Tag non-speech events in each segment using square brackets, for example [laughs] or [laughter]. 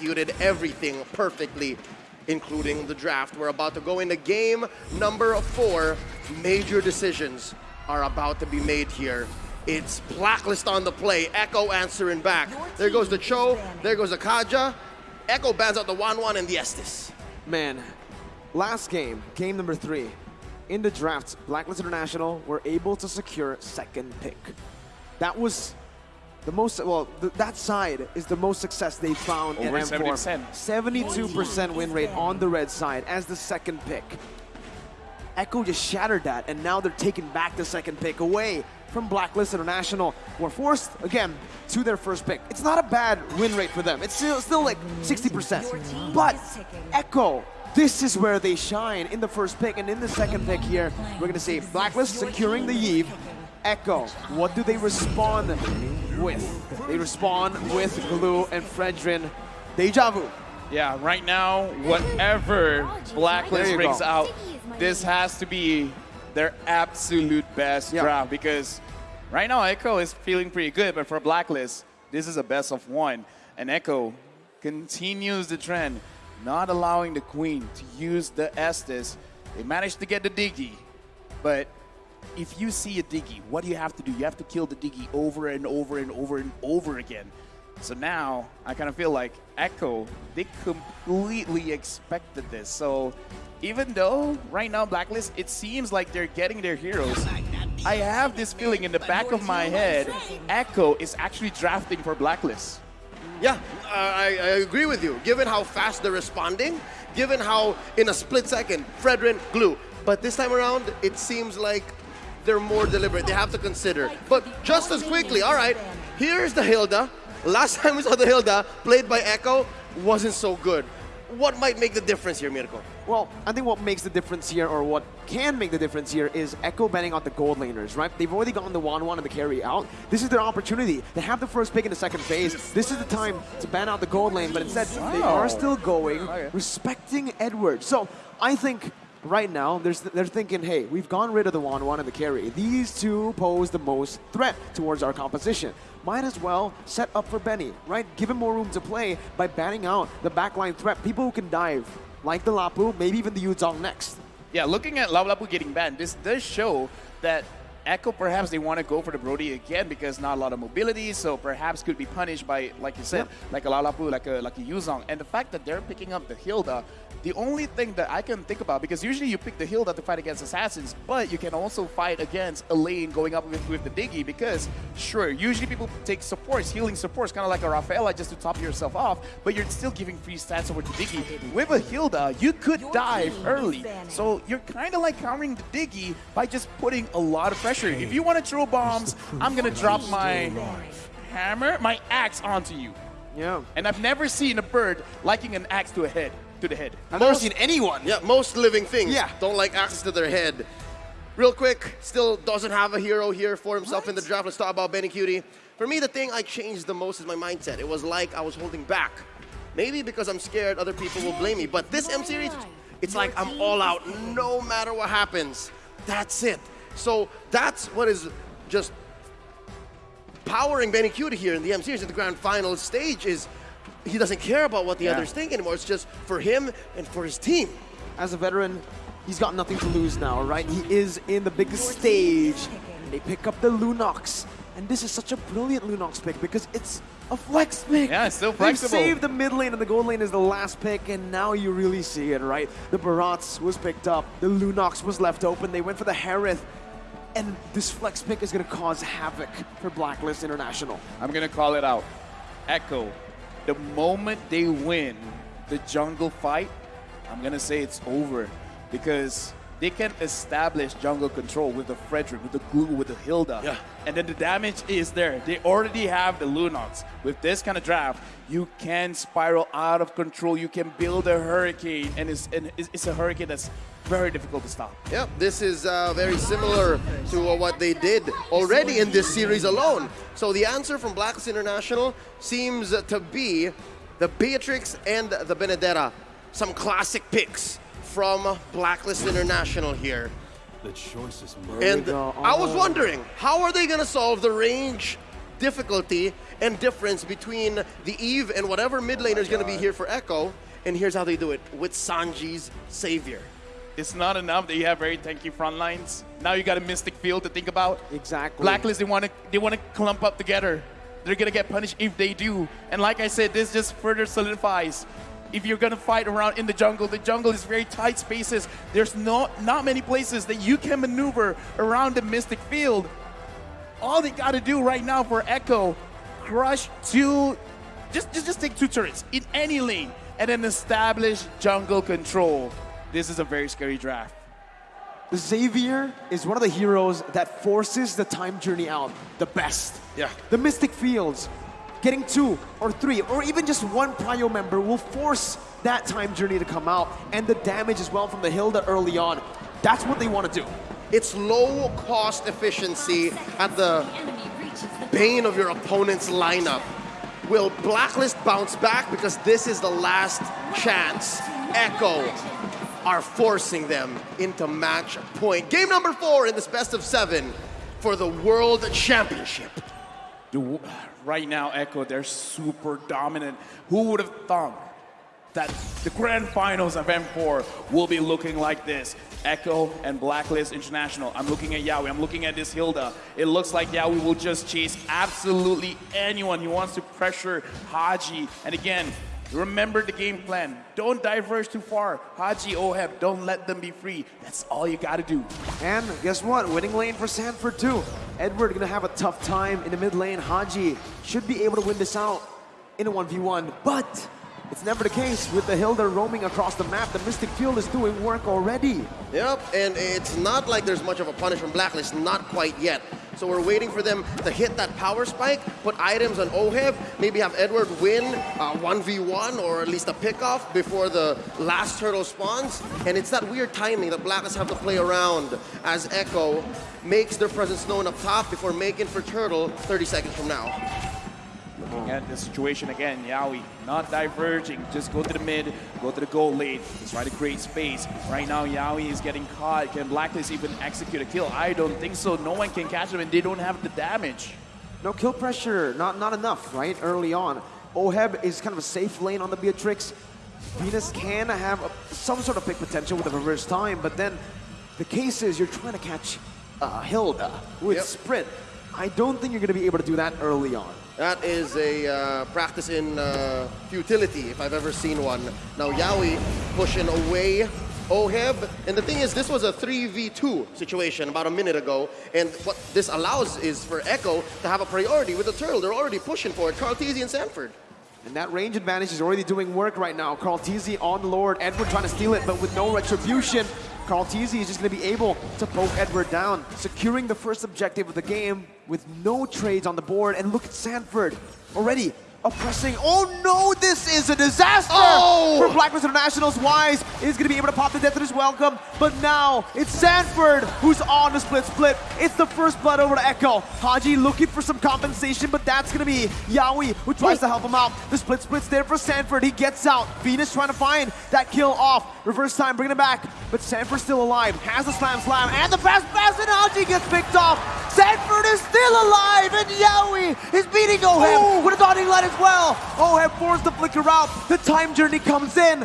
executed everything perfectly, including the draft. We're about to go into game number four. Major decisions are about to be made here. It's Blacklist on the play, Echo answering back. There goes the Chou, there goes the Kaja. Echo bans out the Wanwan and the Estes. Man, last game, game number three, in the draft, Blacklist International were able to secure second pick. That was the most, well, th that side is the most success they found Over in M4. 72% win rate on the red side as the second pick. Echo just shattered that, and now they're taking back the second pick away from Blacklist International. Were forced, again, to their first pick. It's not a bad win rate for them. It's still, still like 60%. But Echo, this is where they shine in the first pick, and in the second pick here, we're gonna see Blacklist securing the Eve. Echo, what do they respond with? They respond with Gloo and Fredrinn. Deja vu. Yeah, right now, whatever Blacklist brings go. out, this has to be their absolute best Yeah. draft because right now Echo is feeling pretty good, but for Blacklist, this is a best of one. And Echo continues the trend, not allowing the Queen to use the Estes. They managed to get the Diggie, but if you see a Diggie, what do you have to do? You have to kill the Diggie over and over and over and over again. So now I kind of feel like Echo, they completely expected this. So even though right now Blacklist, it seems like they're getting their heroes, I have this feeling in the back of my head, Echo is actually drafting for Blacklist. Yeah, I, I agree with you. Given how fast they're responding, given how in a split second, Fredrinn, Gloo. But this time around, it seems like they're more deliberate. They have to consider. But just as quickly, all right, here's the Hilda. Last [laughs] time we saw the Hilda played by Echo wasn't so good. What might make the difference here, Mirko? Well, I think what makes the difference here, or what can make the difference here, is Echo banning out the gold laners, right? They've already gotten the Wanwan and the carry out. This is their opportunity. They have the first pick in the second phase. This is the time to ban out the gold lane, but instead, they are still going, respecting Edward. So, I think right now, there's, they're thinking, hey, we've gone rid of the Wanwan and the carry. These two pose the most threat towards our composition. Might as well set up for Benny, right? Give him more room to play by banning out the backline threat. People who can dive, like the Lapu, maybe even the Yu Zhong next. Yeah, looking at Lapu-Lapu getting banned, this does show that Echo perhaps they want to go for the Brody again because not a lot of mobility, so perhaps could be punished by, like you said, like a Lapu-Lapu, like a like a Yu Zhong. And the fact that they're picking up the Hilda, the only thing that I can think about, because usually you pick the Hilda to fight against assassins, but you can also fight against a lane going up with, with the Diggie because, sure, usually people take supports, healing supports, kind of like a Rafaela just to top yourself off, but you're still giving free stats over to Diggie. With a Hilda, you could dive early, so you're kind of like countering the Diggie by just putting a lot of pressure. If you want to throw bombs, I'm going to drop my hammer, my axe onto you. Yeah. And I've never seen a bird liking an axe to a head, to the head. I've never seen anyone. Yeah, most living things Yeah. don't like access to their head. Real quick, still doesn't have a hero here for himself in the draft. Let's talk about Benny Cutie. For me, the thing I changed the most is my mindset. It was like I was holding back. Maybe because I'm scared other people will blame me. But this M series, it's like I'm all out no matter what happens. That's it. So that's what is just powering Benny Cutie here in the M series at the grand final stage is he doesn't care about what the Yeah. others think anymore. It's just for him and for his team. As a veteran, he's got nothing to lose now, right? He is in the biggest stage. They pick up the Lunox. And this is such a brilliant Lunox pick because it's a flex pick. Yeah, it's still flexible. They've flexible. saved the mid lane and the gold lane is the last pick, and now you really see it, right? The Barats was picked up, the Lunox was left open, they went for the Harith, and this flex pick is going to cause havoc for Blacklist International. I'm gonna call it out. Echo, the moment they win the jungle fight, I'm gonna say it's over because they can establish jungle control with the Frederick, with the Gloo, with the Hilda. Yeah. And then the damage is there. They already have the Lunox. With this kind of draft, you can spiral out of control. You can build a hurricane, and it's, and it's it's a hurricane that's very difficult to stop. Yep, this is uh, very similar to uh, what they did already in this series alone. So the answer from Blacklist International seems to be the Beatrix and the Benedetta. Some classic picks from Blacklist International here. The choice is And go. I was Oh. wondering, how are they going to solve the range difficulty and difference between the Eve and whatever mid laner is going to be here for Echo. And here's how they do it with Sanji's Xavier. It's not enough that you have very tanky front lines. Now you got a Mystic Field to think about. Exactly. Blacklist, they want to they want to clump up together. They're gonna get punished if they do. And like I said, this just further solidifies. If you're gonna fight around in the jungle, the jungle is very tight spaces. There's not not many places that you can maneuver around the Mystic Field. All they gotta do right now for Echo, crush two, just just just take two turrets in any lane, and then establish jungle control. This is a very scary draft. Xavier is one of the heroes that forces the time journey out the best. Yeah. The Mystic Fields, getting two or three or even just one Prio member will force that time journey to come out and the damage as well from the Hilda early on. That's what they want to do. It's low cost efficiency at the bane of your opponent's lineup. Will Blacklist bounce back? Because this is the last chance. Echo are forcing them into match point. Game number four in this best of seven for the World Championship. Right now, Echo, they're super dominant. Who would have thought that the grand finals of M4 will be looking like this? Echo and Blacklist International. I'm looking at Yawi. I'm looking at this Hilda. It looks like Yawi will just chase absolutely anyone. He wants to pressure Haji. And again, remember the game plan. Don't diverge too far. Haji, Oheb, don't let them be free. That's all you got to do. And guess what? Winning lane for Sanford too. Edward gonna have a tough time in the mid lane. Haji should be able to win this out in a 1v1, but it's never the case with the Hilda roaming across the map. The Mystic Field is doing work already. Yep, and it's not like there's much of a punish from Blacklist, not quite yet. So we're waiting for them to hit that power spike, put items on Oheb, maybe have Edward win uh, 1v1 or at least a pickoff before the last turtle spawns. And it's that weird timing that Blacklist have to play around as Echo makes their presence known up top before making for Turtle 30 seconds from now. Looking at the situation again, Yawi not diverging, just go to the mid, go to the goal lane, try to create space. Right now, Yawi is getting caught. Can Blacklist even execute a kill? I don't think so. No one can catch him, and they don't have the damage. No kill pressure, not not enough, right? Early on. Oheb is kind of a safe lane on the Beatrix. Venus can have a, some sort of pick potential with a reverse time, but then the case is you're trying to catch uh, Hilda with Yep. sprint. I don't think you're going to be able to do that early on. That is a uh, practice in uh, futility, if I've ever seen one. Now Yawi pushing away Oheb. And the thing is, this was a 3v2 situation about a minute ago. And what this allows is for Echo to have a priority with the Turtle. They're already pushing for it. Teasy and Sanford. And that range advantage is already doing work right now. KarlTzy on Lord, Edward trying to steal it, but with no retribution. KarlTzy is just going to be able to poke Edward down, securing the first objective of the game with no trades on the board. And look at Sanford already oppressing. Oh no, this is a disaster Oh! for Blacklist International's Wise is going to be able to pop the death of his welcome. But now it's Sanford who's on the split split. It's the first blood over to Echo. Haji looking for some compensation, but that's going to be Yawi who tries to help him out. The split split's there for Sanford. He gets out. Venus trying to find that kill off. Reverse time, bringing it back. But Sanford's still alive. Has the slam slam and the fast pass and Haji gets picked off. Sanford is still alive and Yawi is beating Oheb with a dotting line as well. Oheb forced the flicker out. The time journey comes in.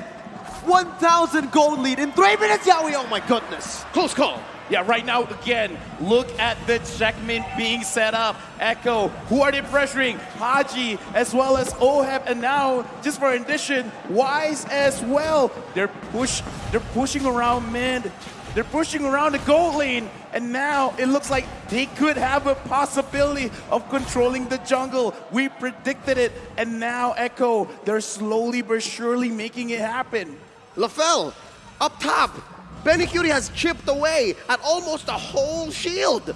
1,000 gold lead in three minutes, Yawi. Oh my goodness. Close call. Yeah, right now, again, look at the checkmate being set up. Echo, who are they pressuring? Haji, as well as Oheb, and now, just for addition, Wise as well. They're push, they're pushing around mid. They're pushing around the goal lane, and now it looks like they could have a possibility of controlling the jungle. We predicted it, and now Echo, they're slowly but surely making it happen. LaFell, up top. Benny Cutie has chipped away at almost a whole shield.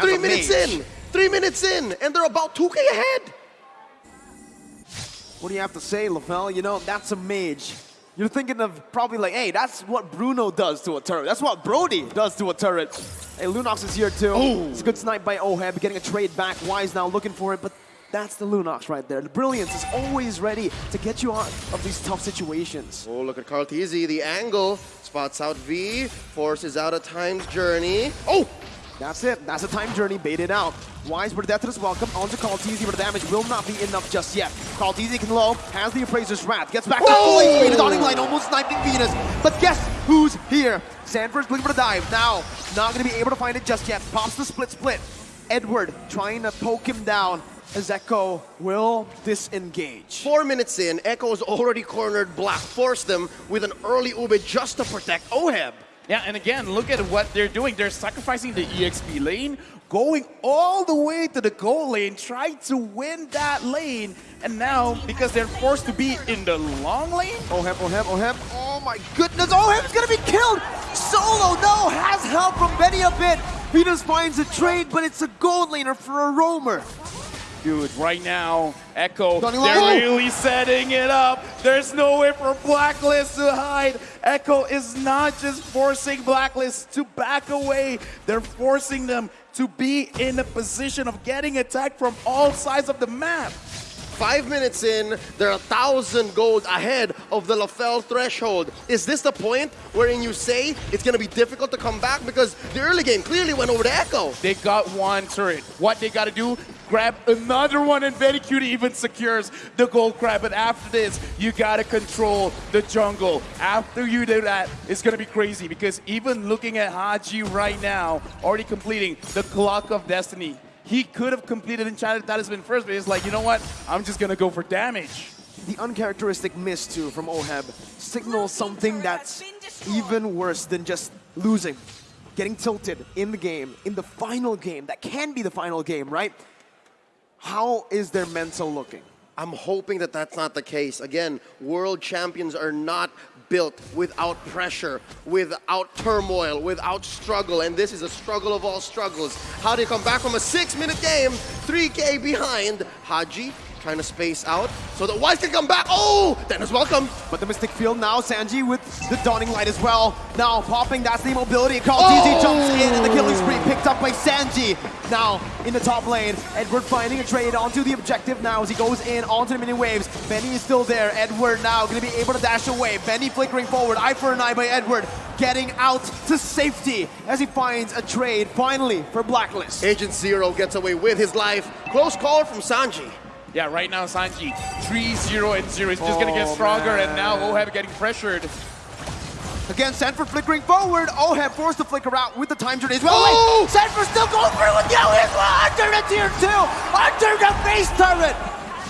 Three minutes mage. in. Three minutes in, and they're about 2k ahead. What do you have to say, LaFell? You know, that's a mage. You're thinking of probably like, hey, that's what Bruno does to a turret. That's what Brody does to a turret. Hey, Lunox is here too. Oh. It's a good snipe by Oheb, getting a trade back. Wise now looking for it, but that's the Lunox right there. The Brilliance is always ready to get you out of these tough situations. Oh, look at KarlTzy. The angle spots out V, forces out a time's journey. Oh! That's it. That's a time journey baited out. Wise for death is welcome. Onto KarlTzy, but the damage will not be enough just yet. KarlTzy can low, has the Appraiser's Wrath, gets back to full HP. The dawning light almost sniping Venus. But guess who's here? Sanford's looking for the dive. Now, not going to be able to find it just yet. Pops the split split. Edward trying to poke him down as Echo will disengage. Four minutes in, Echo Echo's already cornered Black, forced them with an early Ube just to protect Oheb. Yeah, and again, look at what they're doing. They're sacrificing the EXP lane, going all the way to the goal lane, trying to win that lane. And now, because they're forced to be in the long lane, Oheb, Oheb, Oheb. Oh. Oh, oh, oh my goodness, Oh, Oheb's gonna be killed! Solo, no, has help from Benny a bit. Venus finds a trade, but it's a gold laner for a roamer. Dude, right now, Echo, they're really setting it up. There's no way for Blacklist to hide. Echo is not just forcing Blacklist to back away. They're forcing them to be in a position of getting attacked from all sides of the map. Five minutes in, they're a thousand gold ahead of the LaFell threshold. Is this the point wherein you say it's gonna be difficult to come back? Because the early game clearly went over to Echo. They got one turret. What they got to do, grab another one, and Very Cutie even secures the gold grab. But after this, you got to control the jungle. After you do that, it's to be crazy because even looking at Haji right now, already completing the Clock of Destiny, he could have completed Enchanted Talisman first, but he's like, you know what? I'm just to go for damage. The uncharacteristic miss too from Oheb signals something that's even worse than just losing. Getting tilted in the game, in the final game, that can be the final game, right? How is their mental looking? I'm hoping that that's not the case. Again, world champions are not built without pressure, without turmoil, without struggle, and this is a struggle of all struggles. How do you come back from a six-minute game, 3K behind? Haji trying to space out so the Wise can come back. Oh, Dennis, welcome. But the Mystic Field now, Sanji with the Dawning Light as well. Now popping, that's the mobility. Call Oh! TZ jumps in and the killing spree picked up by Sanji. Now in the top lane, Edward finding a trade onto the objective now as he goes in onto the mini waves. Benny is still there. Edward now gonna be able to dash away. Benny flickering forward, eye for an eye by Edward. Getting out to safety as he finds a trade finally for Blacklist. Agent Zero gets away with his life. Close call from Sanji. Yeah, right now Sanji, 3-0 and 0. It's just going to get Oh, stronger, man. and now Oheb getting pressured. Again, Sanford flickering forward. Oheb forced to flicker out with the time journey as well. Oh! Wait, Sanford still going through with Yo is under the tier two, under the base turret.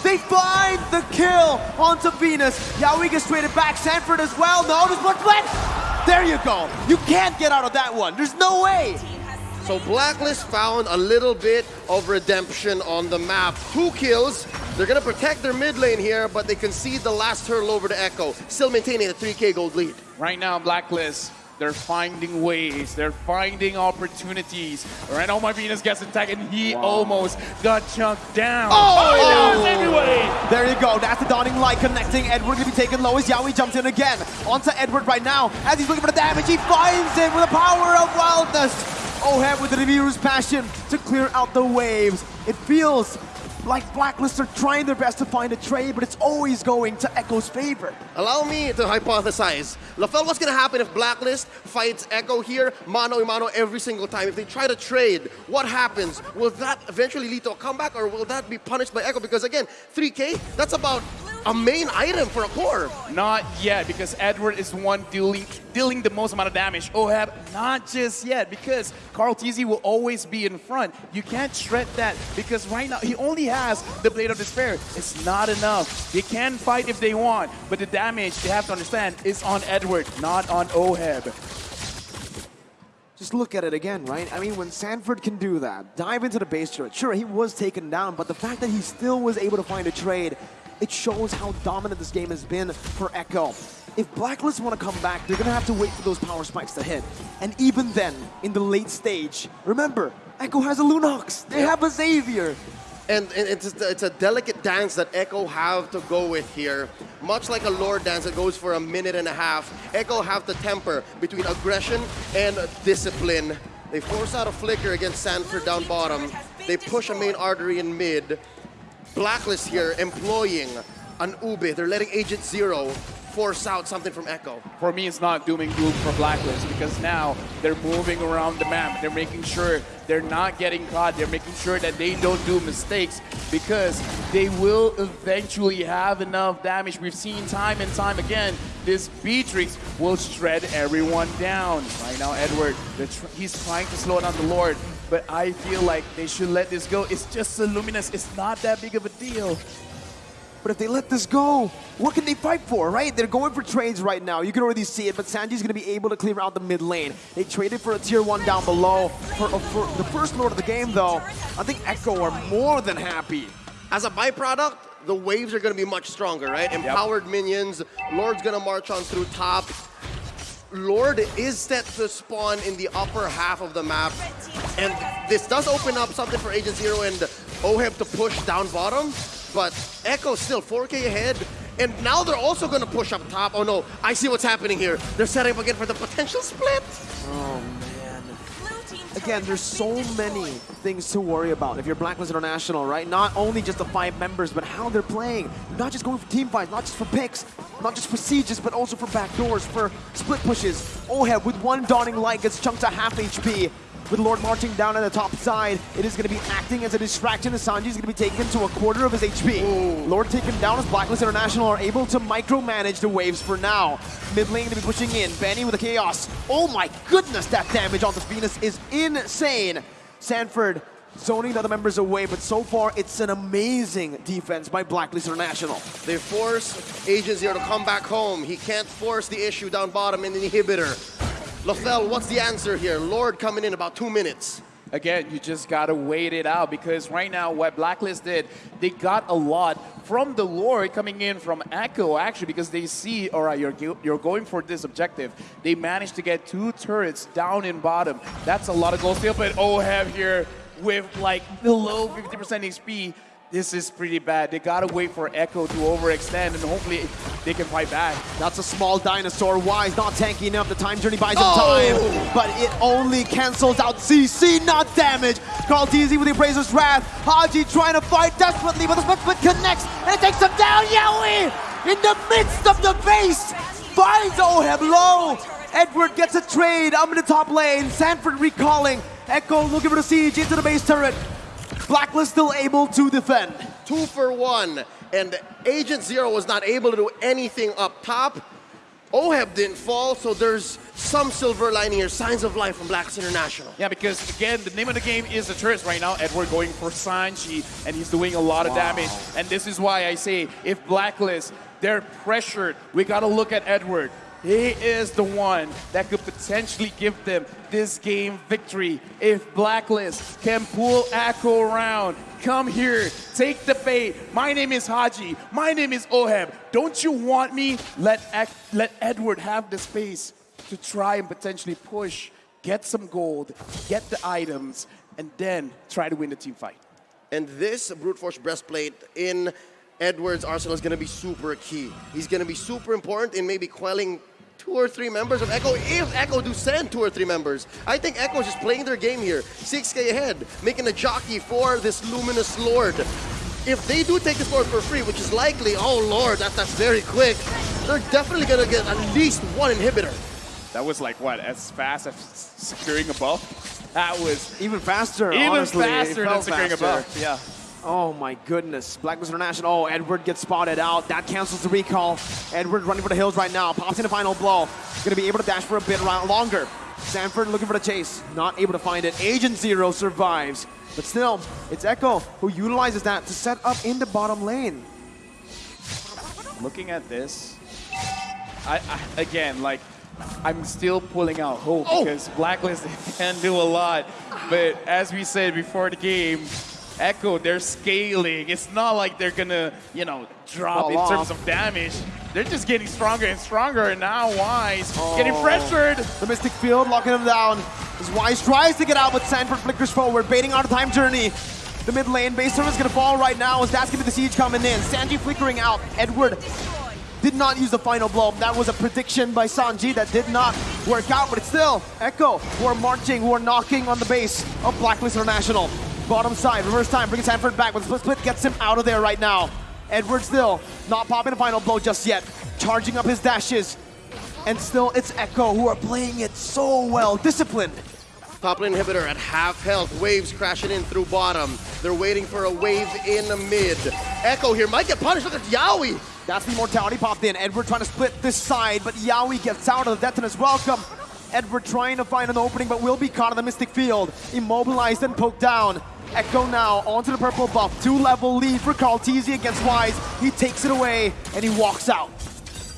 They find the kill onto Venus. Yawi gets traded back. Sanford as well. No, there's one split. There you go. You can't get out of that one. There's no way. So Blacklist found a little bit of redemption on the map. Two kills. They're gonna protect their mid lane here, but they concede the last hurdle over to Echo, still maintaining a 3K gold lead. Right now, Blacklist, they're finding ways, they're finding opportunities. Right now, my Venus gets attacked, and he almost got chunked down. Oh! Oh, anyway! There you go. That's the dawning light connecting. Edward gonna be taken low as Yawi jumps in again. Onto Edward right now. As he's looking for the damage, he finds it with the power of wildness. Oheb with the Nibiru's passion to clear out the waves. It feels like Blacklist are trying their best to find a trade, but it's always going to Echo's favor. Allow me to hypothesize. LaFell, what's gonna happen if Blacklist fights Echo here, mano a mano every single time? If they try to trade, what happens? Will that eventually lead to a comeback or will that be punished by Echo? Because again, 3K, that's about a main item for a core. Not yet, because Edward is the one dealing dealing the most amount of damage. Oheb, not just yet, because KarlTzy will always be in front. You can't shred that, because right now he only has the Blade of Despair. It's not enough. They can fight if they want, but the damage, they have to understand, is on Edward, not on Oheb. Just look at it again, right? I mean, when Sanford can do that, dive into the base turret, sure, he was taken down, but the fact that he still was able to find a trade, it shows how dominant this game has been for Echo. If Blacklist want to come back, they're going to have to wait for those power spikes to hit. And even then, in the late stage, remember, Echo has a Lunox. They have a Xavier. And, it's, it's a delicate dance that Echo have to go with here. Much like a Lord dance that goes for a minute and a half, Echo have to temper between aggression and discipline. They force out a flicker against Sanford down bottom. They push a main artery in mid. Blacklist here employing an Ube. They're letting Agent Zero force out something from Echo. For me, it's not dooming doom for Blacklist because now they're moving around the map. They're making sure they're not getting caught. They're making sure that they don't do mistakes because they will eventually have enough damage. We've seen time and time again, this Beatrix will shred everyone down. Right now, Edward, tr he's trying to slow down the Lord, but I feel like they should let this go. It's just a Luminous. It's not that big of a deal. But if they let this go, what can they fight for, right? They're going for trades right now. You can already see it, but Sanji's going to be able to clear out the mid lane. They traded for a tier 1 down below. For, uh, for the first Lord of the game, though, I think Echo are more than happy. As a byproduct, the waves are going to be much stronger, right? Empowered yep. minions, Lord's going to march on through top. Lord is set to spawn in the upper half of the map. And this does open up something for Agent Zero and Oheb to push down bottom but Echo still 4K ahead. And now they're also going to push up top. Oh no, I see what's happening here. They're setting up again for the potential split. Oh man. Again, there's so many things to worry about if you're Blacklist International, right? Not only just the five members, but how they're playing. Not just going for team fights, not just for picks, not just for sieges, but also for backdoors, for split pushes. Oheb with one Dawning Light gets chunked to half HP with Lord marching down on the top side. It is going to be acting as a distraction as Sanji is going to be taken to a quarter of his HP. Ooh. Lord taken down as Blacklist International are able to micromanage the waves for now. Mid lane going to be pushing in. Benny with the Chaos. Oh my goodness, that damage on the Venus is insane. Sanford zoning the other members away, but so far it's an amazing defense by Blacklist International. They force Agent Zero to come back home. He can't force the issue down bottom in the inhibitor. Lothel, what's the answer here? Lord coming in about two minutes. Again, you just gotta wait it out because right now what Blacklist did, they got a lot from the Lord coming in from Echo actually because they see, all right, you're, you're going for this objective. They managed to get two turrets down in bottom. That's a lot of gold steal, but Oheb here with like below 50% HP this is pretty bad. They gotta wait for Echo to overextend and hopefully they can fight back. That's a small dinosaur. Wise not tanky enough. The time journey buys him oh. time, but it only cancels out CC, not damage. KarlTzy with the Appraiser's Wrath. Haji trying to fight desperately, but the split split connects and it takes him down. Yawi in the midst of the base finds Oheb low. Edward gets a trade. I'm in the top lane. Sanford recalling. Echo looking for the siege into the base turret. Blacklist still able to defend. Two for one, and Agent Zero was not able to do anything up top. Oheb didn't fall, so there's some silver lining here, signs of life from Blacklist International. Yeah, because again, the name of the game is the turrets right now. Edward going for Sanji, and he's doing a lot of wow. damage. And this is why I say, if Blacklist, they're pressured, we gotta look at Edward. He is the one that could potentially give them this game victory. If Blacklist can pull Echo around, come here, take the bait. My name is Haji. My name is Oheb. Don't you want me? Let, let Edward have the space to try and potentially push, get some gold, get the items, and then try to win the team fight. And this Brute Force Breastplate in Edward's arsenal is going to be super key. He's going to be super important in maybe quelling two or three members of Echo, if Echo do send two or three members. I think Echo is just playing their game here. 6k ahead, making a jockey for this Luminous Lord. If they do take this Lord for free, which is likely, oh lord, that, that's very quick, they're definitely gonna get at least one inhibitor. That was like, what, as fast as securing a buff? That was... Even faster, Even honestly. faster than securing faster. a buff, yeah. Oh my goodness. Blacklist International. Oh, Edward gets spotted out. That cancels the recall. Edward running for the hills right now. Pops in a final blow. Gonna be able to dash for a bit longer. Sanford looking for the chase. Not able to find it. Agent Zero survives. But still, it's Echo who utilizes that to set up in the bottom lane. Looking at this, I, I again, like, I'm still pulling out hope oh. because Blacklist [laughs] can do a lot. But as we said before the game, Echo, they're scaling. It's not like they're gonna, you know, drop Fall in off. terms of damage. They're just getting stronger and stronger, and now Wise oh. getting pressured. The Mystic Field locking him down. As Wise tries to get out, but Sanford flickers forward, baiting out a time journey. The mid lane, base server's gonna fall right now as that's gonna be the siege coming in. Sanji flickering out. Edward did not use the final blow. That was a prediction by Sanji that did not work out, but it's still Echo who are marching, who are knocking on the base of Blacklist International. Bottom side, reverse time, brings Sanford back, but split split gets him out of there right now. Edward still not popping a final blow just yet. Charging up his dashes. And still, it's Echo who are playing it so well. Disciplined. Top lane inhibitor at half health. Waves crashing in through bottom. They're waiting for a wave in the mid. Echo here might get punished. Look at Yawi. That's the Immortality popped in. Edward trying to split this side, but Yawi gets out of the detonus. Welcome. Edward trying to find an opening, but will be caught in the Mystic Field. Immobilized and poked down. Echo now onto the purple buff. Two-level lead for KarlTzy against Wise. He takes it away, and he walks out.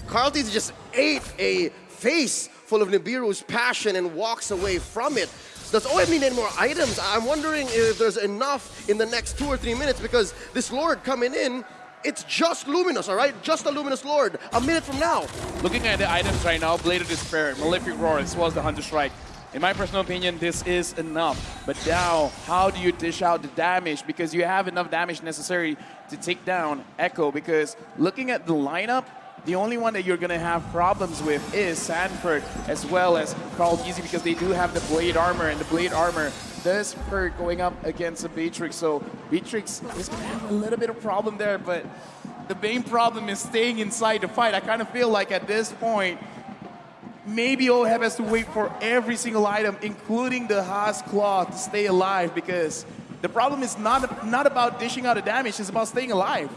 KarlTzy just ate a face full of Nibiru's passion and walks away from it. Does OM need any more items? I'm wondering if there's enough in the next two or three minutes because this Lord coming in, it's just Luminous, all right? Just a Luminous Lord. A minute from now. Looking at the items right now, Blade of Despair, Malefic Roar, as well as the Hunter Strike. In my personal opinion, this is enough. But now, how do you dish out the damage? Because you have enough damage necessary to take down Echo. Because looking at the lineup, the only one that you're going to have problems with is Sanford as well as KarlTzy because they do have the Blade Armor, and the Blade Armor does hurt going up against a Beatrix. So Beatrix is going to have a little bit of problem there, but the main problem is staying inside the fight. I kind of feel like at this point, maybe OHEB has to wait for every single item, including the Haas Claw, to stay alive because the problem is not, not about dishing out a damage, it's about staying alive.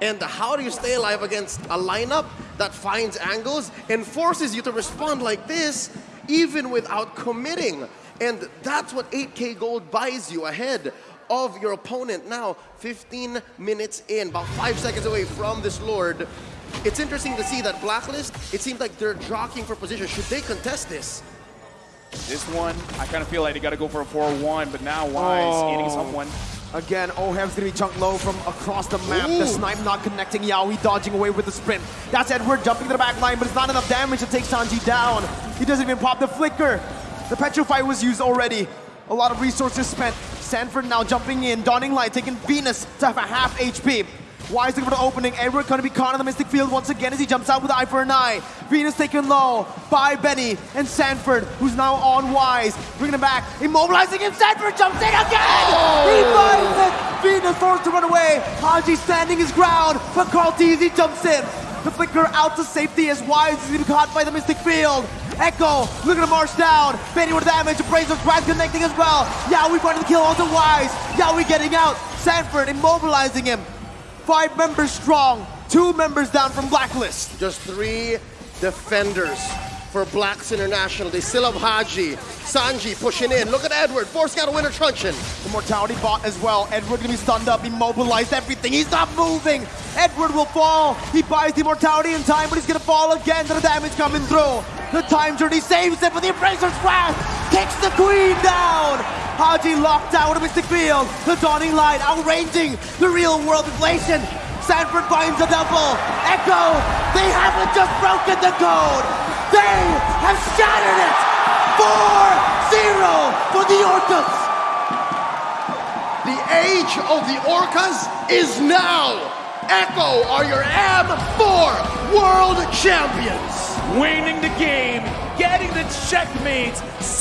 And how do you stay alive against a lineup that finds angles and forces you to respond like this, even without committing? And that's what 8k gold buys you ahead of your opponent. Now, 15 minutes in, about five seconds away from this Lord. It's interesting to see that Blacklist, it seems like they're jockeying for position. Should they contest this? This one, I kind of feel like they got to go for a 4-1, but now Wise Oh. eating someone. Again, Oheb's gonna be chunked low from across the map. The snipe not connecting Yawi, dodging away with the sprint. That's Edward jumping to the back line, but it's not enough damage to take Sanji down. He doesn't even pop the flicker. The Petrify was used already. A lot of resources spent. Sanford now jumping in, Dawning light, taking Venus to have a half HP. Wise looking for the opening. Edward gonna be caught in the Mystic Field once again as he jumps out with eye for an eye. Venus taken low by Benny and Sanford, who's now on Wise. Bringing him back, immobilizing him. Sanford jumps in again! He oh. finds it! Venus forced to run away. Haji standing his ground, but KarlTzy jumps in. The flicker out to safety as Wise is being caught by the Mystic Field. Echo looking to march down. Benny with damage. Appraiser's Grant connecting as well. Yawi running the kill onto Wise. Yawi getting out. Sanford immobilizing him. Five members strong. Two members down from Blacklist. Just three defenders for Blacks International. They still have Haji, Sanji pushing in. Look at Edward, forcing out a winter truncheon. Immortality bot as well. Edward gonna be stunned up, immobilized, everything. He's not moving. Edward will fall. He buys the immortality in time, but he's gonna fall again to the damage coming through. The time journey saves him, but the Embracer's Wrath kicks the queen down. Haji locked out of Mystic Field. The dawning light outranging the real world inflation. Sanford finds a double. Echo, they haven't just broken the code. They have shattered it. 4-0 for the Orcas. The age of the Orcas is now. Echo are your M4 World Champions. Winning the game, getting the checkmate, setting